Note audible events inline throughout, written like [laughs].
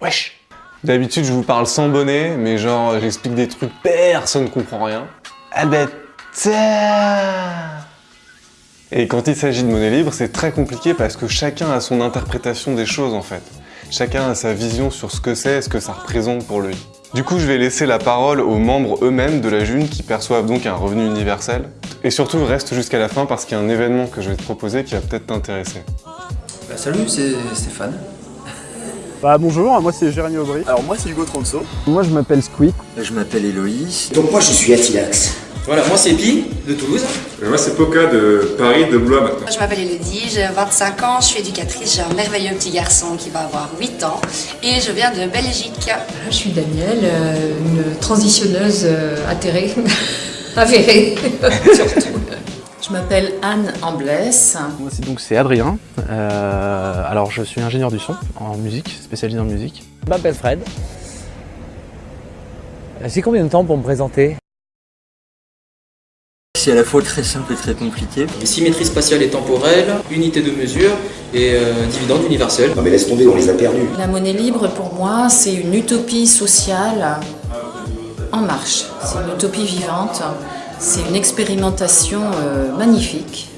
Wesh D'habitude, je vous parle sans bonnet, mais genre, j'explique des trucs, personne ne comprend rien. Ah ben, Et quand il s'agit de monnaie libre, c'est très compliqué parce que chacun a son interprétation des choses en fait. Chacun a sa vision sur ce que c'est et ce que ça représente pour lui. Du coup, je vais laisser la parole aux membres eux-mêmes de la June qui perçoivent donc un revenu universel. Et surtout, reste jusqu'à la fin parce qu'il y a un événement que je vais te proposer qui va peut-être t'intéresser. Bah, salut, c'est Stéphane. Bah bonjour, moi c'est Jérémy Aubry. Alors moi c'est Hugo Tronso. Moi je m'appelle Squeak. Je m'appelle Héloïse. Donc moi je suis Atilax. Voilà, moi c'est Pi de Toulouse. moi c'est Poca de Paris, de Blois maintenant. Je m'appelle Elodie, j'ai 25 ans, je suis éducatrice, j'ai un merveilleux petit garçon qui va avoir 8 ans et je viens de Belgique. Je suis Danielle, euh, une transitionneuse euh, atterrée, [laughs] avérée [laughs] surtout. Je m'appelle Anne Amblès. Moi c'est donc c'est Adrien. Euh, alors je suis ingénieur du son en musique, spécialisé en musique. Je m'appelle Fred. C'est combien de temps pour me présenter? C'est à la fois très simple et très compliqué. Symétrie spatiale et temporelle, unité de mesure et euh, dividende universel. Non mais laisse tomber, on les a perdus. La monnaie libre pour moi c'est une utopie sociale en marche. C'est une utopie vivante. C'est une expérimentation euh, magnifique.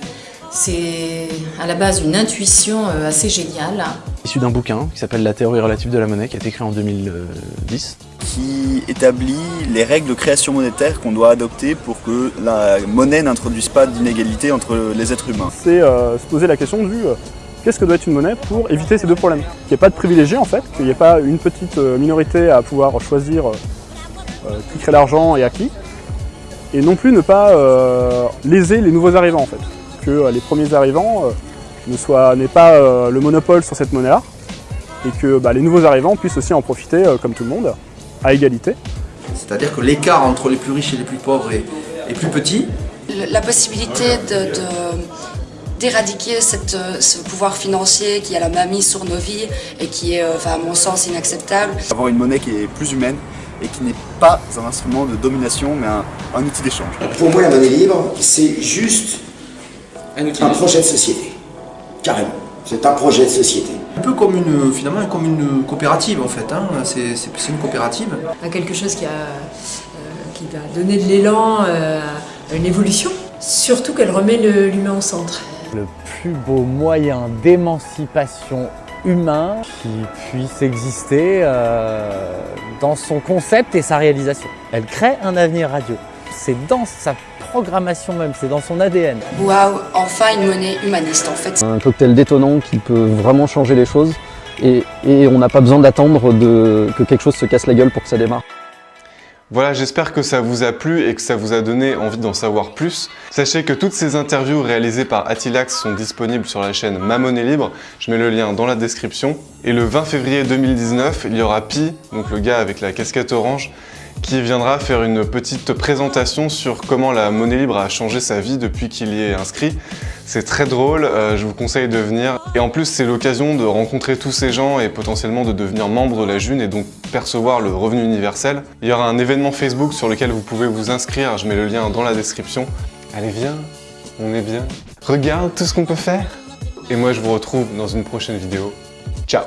C'est à la base une intuition euh, assez géniale. Issu d'un bouquin qui s'appelle La théorie relative de la monnaie, qui a été écrit en 2010. Qui établit les règles de création monétaire qu'on doit adopter pour que la monnaie n'introduise pas d'inégalité entre les êtres humains. C'est euh, se poser la question du qu'est-ce que doit être une monnaie pour éviter ces deux problèmes? Qu'il n'y ait pas de privilégiés en fait, qu'il n'y ait pas une petite minorité à pouvoir choisir qui crée l'argent et à qui, et non plus ne pas euh, léser les nouveaux arrivants en fait. Que euh, les premiers arrivants euh, n'aient pas le monopole sur cette monnaie-là et que bah, les nouveaux arrivants puissent aussi en profiter comme tout le monde, à égalité. C'est-à-dire que l'écart entre les plus riches et les plus pauvres est, plus petit. La possibilité d'éradiquer ce pouvoir financier qui a la main mise sur nos vies et qui est, à mon sens, inacceptable. Avoir une monnaie qui est plus humaine, et qui n'est pas un instrument de domination, mais un, outil d'échange. Pour moi, la monnaie libre, c'est juste un, projet de société. Carrément. C'est un projet de société. Un peu comme une, finalement, comme une coopérative en fait. Hein. C'est une coopérative. Quelque chose qui, a, euh, qui va donner de l'élan euh, à une évolution. Surtout qu'elle remet l'humain au centre. Le plus beau moyen d'émancipation humain qui puisse exister euh, dans son concept et sa réalisation. Elle crée un avenir radio. C'est dans sa programmation même, c'est dans son ADN. Waouh, enfin une monnaie humaniste en fait. Un cocktail détonnant qui peut vraiment changer les choses et, et on n'a pas besoin d'attendre que quelque chose se casse la gueule pour que ça démarre. Voilà, j'espère que ça vous a plu et que ça vous a donné envie d'en savoir plus. Sachez que toutes ces interviews réalisées par Atilax sont disponibles sur la chaîne Ma Monnaie Libre. Je mets le lien dans la description. Et le 20 février 2019, il y aura Pi, donc le gars avec la casquette orange, qui viendra faire une petite présentation sur comment la monnaie libre a changé sa vie depuis qu'il y est inscrit. C'est très drôle, euh, je vous conseille de venir. Et en plus, c'est l'occasion de rencontrer tous ces gens et potentiellement de devenir membre de la June et donc percevoir le revenu universel. Il y aura un événement Facebook sur lequel vous pouvez vous inscrire, je mets le lien dans la description. Allez, viens, on est bien. Regarde tout ce qu'on peut faire. Et moi, je vous retrouve dans une prochaine vidéo. Ciao